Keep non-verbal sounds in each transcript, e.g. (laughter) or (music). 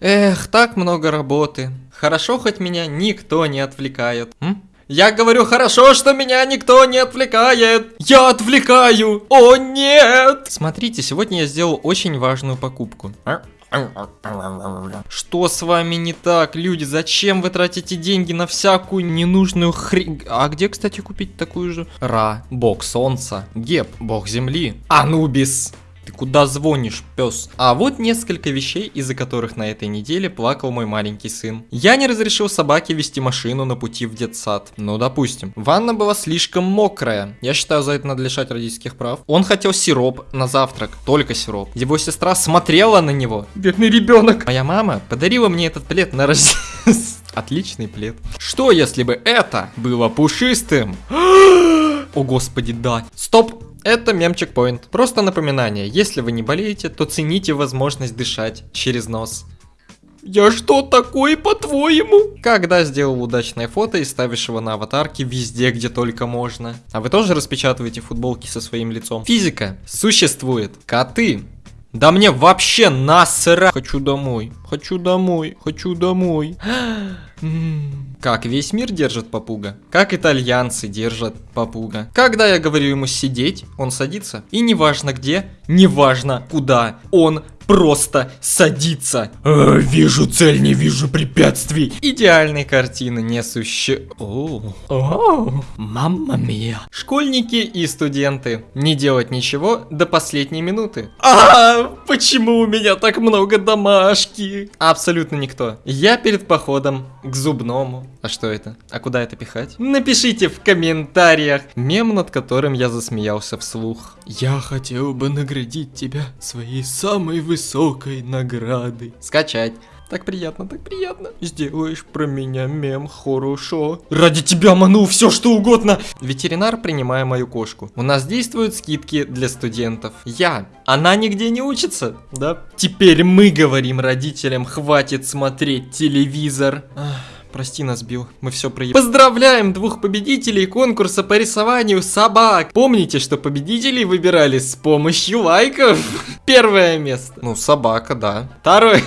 Эх, так много работы. Хорошо, хоть меня никто не отвлекает. М? Я говорю, хорошо, что меня никто не отвлекает. Я отвлекаю. О, нет. Смотрите, сегодня я сделал очень важную покупку. Что с вами не так, люди? Зачем вы тратите деньги на всякую ненужную хрень? А где, кстати, купить такую же? Ра, бог солнца, Геб, бог земли, Анубис. Ты куда звонишь, пес? А вот несколько вещей, из-за которых на этой неделе плакал мой маленький сын. Я не разрешил собаке вести машину на пути в детсад. Ну, допустим. Ванна была слишком мокрая. Я считаю, за это надо лишать родительских прав. Он хотел сироп на завтрак. Только сироп. Его сестра смотрела на него. Бедный ребенок. Моя мама подарила мне этот плед на рождение. (laughs) Отличный плед. Что, если бы это было пушистым? (gasps) О, господи, да. Стоп, это мем-чекпоинт. Просто напоминание, если вы не болеете, то цените возможность дышать через нос. Я что такой, по-твоему? Когда сделал удачное фото и ставишь его на аватарке везде, где только можно. А вы тоже распечатываете футболки со своим лицом? Физика. Существует. Коты. Да мне вообще насра. Хочу домой. Хочу домой. Хочу домой. (gasps) Как весь мир держит попуга? Как итальянцы держат попуга? Когда я говорю ему сидеть, он садится. И неважно где, неважно куда, он просто садится. Э, вижу цель, не вижу препятствий. Идеальной картины не суще... О, о, мамма мия. Школьники и студенты. Не делать ничего до последней минуты. А, почему у меня так много домашки? Абсолютно никто. Я перед походом к зубному. А что это? А куда это пихать? Напишите в комментариях. Мем, над которым я засмеялся вслух. Я хотел бы наградить тебя своей самой высокой наградой. Скачать. Так приятно, так приятно. Сделаешь про меня мем хорошо. Ради тебя ману все что угодно. Ветеринар, принимая мою кошку. У нас действуют скидки для студентов. Я. Она нигде не учится, да? Теперь мы говорим родителям, хватит смотреть телевизор. Ах. Прости нас, Билл, мы все проебали. Поздравляем двух победителей конкурса по рисованию собак. Помните, что победителей выбирали с помощью лайков? (laughs) Первое место. Ну, собака, да. Второе.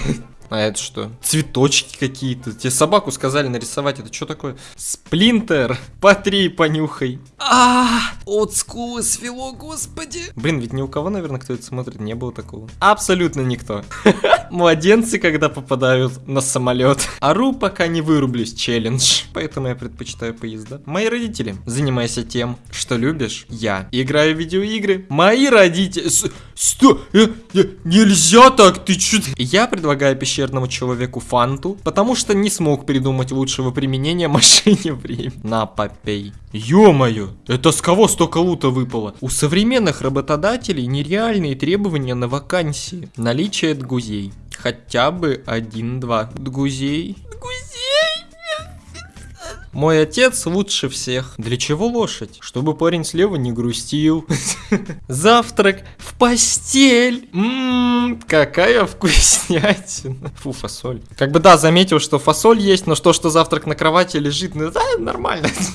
А это что? Цветочки какие-то. Тебе собаку сказали нарисовать. Это что такое? Сплинтер. Потри, понюхай. А, от скулы свело, господи. Блин, ведь ни у кого, наверное, кто это смотрит, не было такого. Абсолютно никто. (laughs) Младенцы, когда попадают на самолет. Ару, пока не вырублюсь, челлендж. Поэтому я предпочитаю поезда. Мои родители. Занимайся тем, что любишь. Я играю в видеоигры. Мои родители... Сто... Э, э, нельзя так, ты чё... Я предлагаю пещерному человеку фанту, потому что не смог придумать лучшего применения (laughs) машине времени. На, попей. Ё-моё, это с кого столько лута выпало? У современных работодателей нереальные требования на вакансии. Наличие дгузей. Хотя бы один-два дгузей. Мой отец лучше всех. Для чего лошадь? Чтобы парень слева не грустил. Завтрак в постель. Ммм, какая вкуснятина. Фу, фасоль. Как бы да, заметил, что фасоль есть, но что, что завтрак на кровати лежит, ну да, нормально.